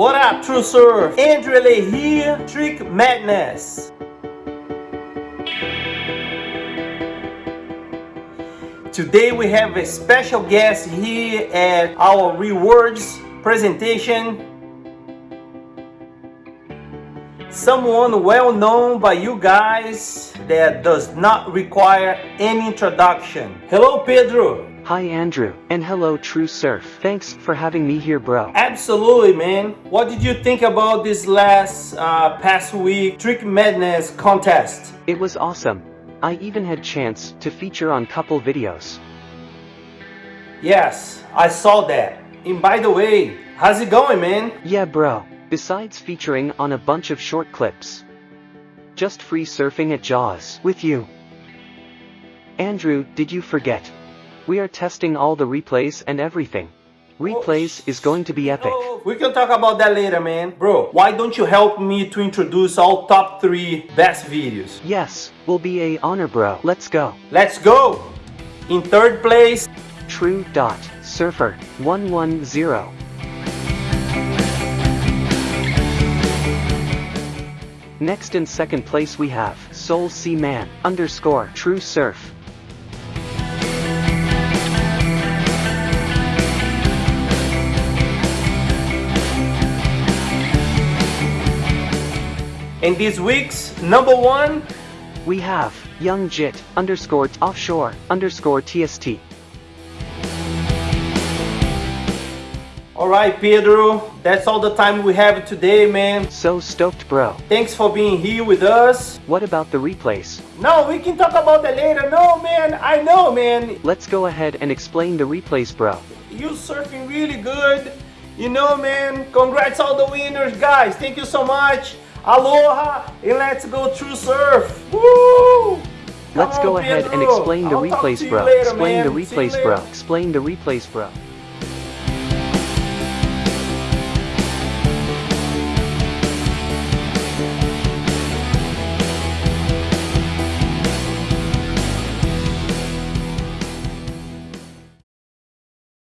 What up, True Surf? Andrew LA here, Trick Madness. Today we have a special guest here at our rewards presentation. Someone well known by you guys that does not require any introduction. Hello Pedro. Hi Andrew, and hello True Surf. Thanks for having me here bro. Absolutely man. What did you think about this last uh, past week Trick Madness contest? It was awesome. I even had chance to feature on couple videos. Yes, I saw that. And by the way, how's it going man? Yeah bro, besides featuring on a bunch of short clips. Just free surfing at Jaws with you. Andrew, did you forget? We are testing all the replays and everything. Replays is going to be epic. We can talk about that later, man. Bro, why don't you help me to introduce all top 3 best videos? Yes, will be a honor bro. Let's go. Let's go! In third place, True dot surfer 110. Next in second place we have Soul Sea Man underscore True Surf. In this week's number one, We have Young Jit underscore offshore underscore TST. Alright Pedro, that's all the time we have today, man. So stoked bro. Thanks for being here with us. What about the replays? No, we can talk about that later. No, man, I know, man. Let's go ahead and explain the replays bro. You surfing really good. You know, man. Congrats all the winners, guys. Thank you so much. Aloha, and let's go true surf. Woo! Let's Come go on, ahead and explain the I'll replays bro. later, Explain man. the replays bro. Explain the replays bro.